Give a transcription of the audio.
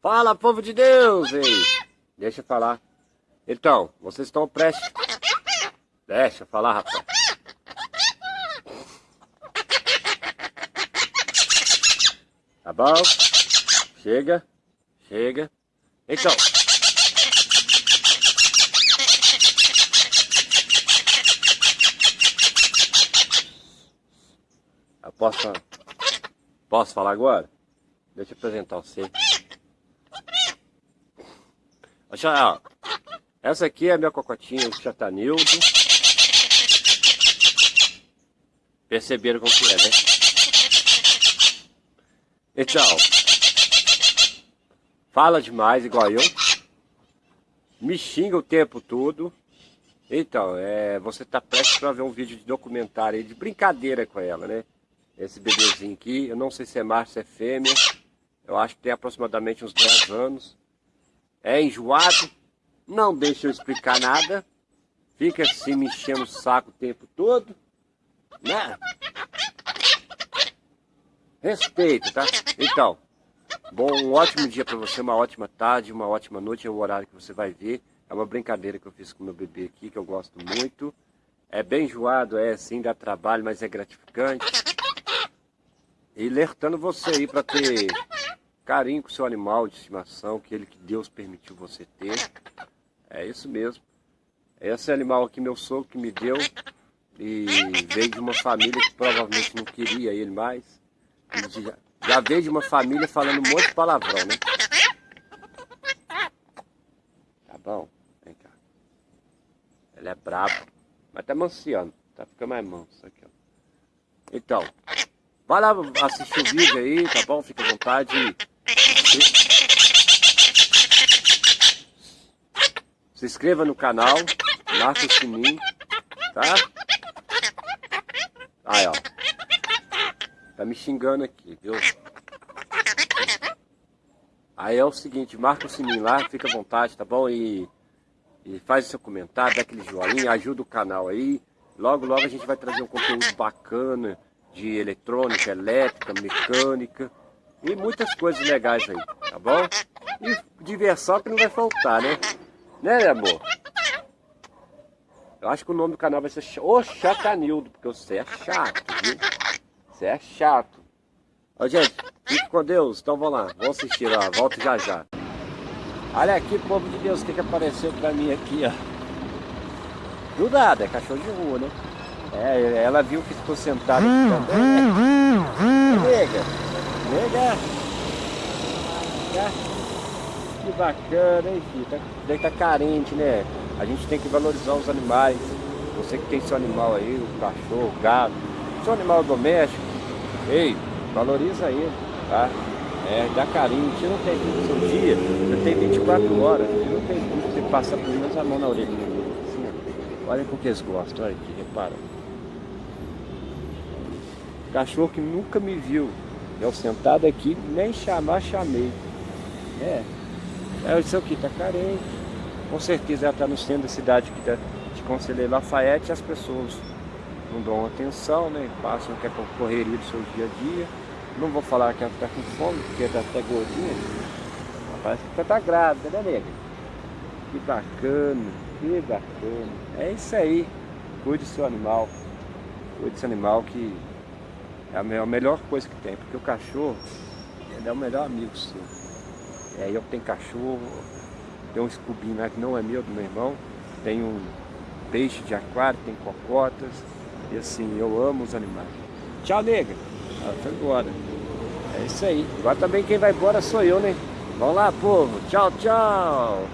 Fala, povo de Deus! Ei, deixa eu falar. Então, vocês estão prestes... Deixa eu falar, rapaz. Tá bom? Chega. Chega. Então... Eu posso... Posso falar agora? Deixa eu apresentar você. Ó, essa aqui é a minha cocotinha, o chatanildo. Perceberam como que é, né? Então, fala demais igual eu. Me xinga o tempo todo. Então, é, você tá prestes para ver um vídeo de documentário aí, de brincadeira com ela, né? Esse bebezinho aqui, eu não sei se é macho, se é fêmea. Eu acho que tem aproximadamente uns 10 anos é enjoado, não deixa eu explicar nada, fica assim me enchendo o saco o tempo todo, né? Respeito, tá? Então, bom, um ótimo dia para você, uma ótima tarde, uma ótima noite, é o horário que você vai ver. É uma brincadeira que eu fiz com meu bebê aqui, que eu gosto muito. É bem enjoado, é sim, dá trabalho, mas é gratificante. E alertando você aí para ter carinho com o seu animal de estimação, que ele que Deus permitiu você ter. É isso mesmo. Esse animal aqui meu sogro que me deu e veio de uma família que provavelmente não queria ele mais. Já, já veio de uma família falando um monte de palavrão, né? Tá bom? Vem cá. Ele é brabo, mas tá manciando. Tá ficando mais manso aqui, ó. Então, vai lá assistir o vídeo aí, tá bom? Fica à vontade. Se inscreva no canal, marca o sininho, tá? Aí, ó. Tá me xingando aqui, viu? Aí é o seguinte, marca o sininho lá, fica à vontade, tá bom? E, e faz o seu comentário, dá aquele joinha, ajuda o canal aí. Logo, logo a gente vai trazer um conteúdo bacana de eletrônica, elétrica, mecânica. E muitas coisas legais aí, tá bom? E diversão que não vai faltar, né? Né, amor? Eu acho que o nome do canal vai ser O Chatanildo, porque você é chato, viu? Você é chato. Ó, gente, fique com Deus. Então vamos lá, vamos assistir lá, volto já já. Olha aqui, povo de Deus, o que, que apareceu pra mim aqui, ó. Do nada, é cachorro de rua, né? É, ela viu que ficou sentada aqui também. Nega, Nega! Que bacana, hein, filho? Tá, estar tá carente, né? A gente tem que valorizar os animais. Você que tem seu animal aí, o cachorro, o gato, seu animal doméstico, ei, valoriza ele, tá? É, dá carinho, tira um tempinho do seu dia, você tem 24 horas, tira um tempinho você passa por menos a mão na orelha. Assim. Olha porque eles gostam, olha aqui, repara. Cachorro que nunca me viu, eu sentado aqui, nem chamar, chamei. É, é isso aqui, tá carente. Com certeza ela está no centro da cidade aqui de Conselheiro Lafayette as pessoas não dão atenção, né? Passam que é correria do seu dia a dia. Não vou falar que ela está com fome, porque está até gordinha. Parece que está grávida, né, nega? Que bacana, que bacana. É isso aí. Cuide do seu animal. Cuide seu animal que é a melhor coisa que tem, porque o cachorro é o melhor amigo seu. É, eu tenho cachorro, tem um escubinho lá que não é meu, do meu irmão, tem um peixe de aquário, tem cocotas, e assim, eu amo os animais. Tchau, nega. Ela foi embora. É isso aí. Agora também quem vai embora sou eu, né? Vamos lá, povo. Tchau, tchau.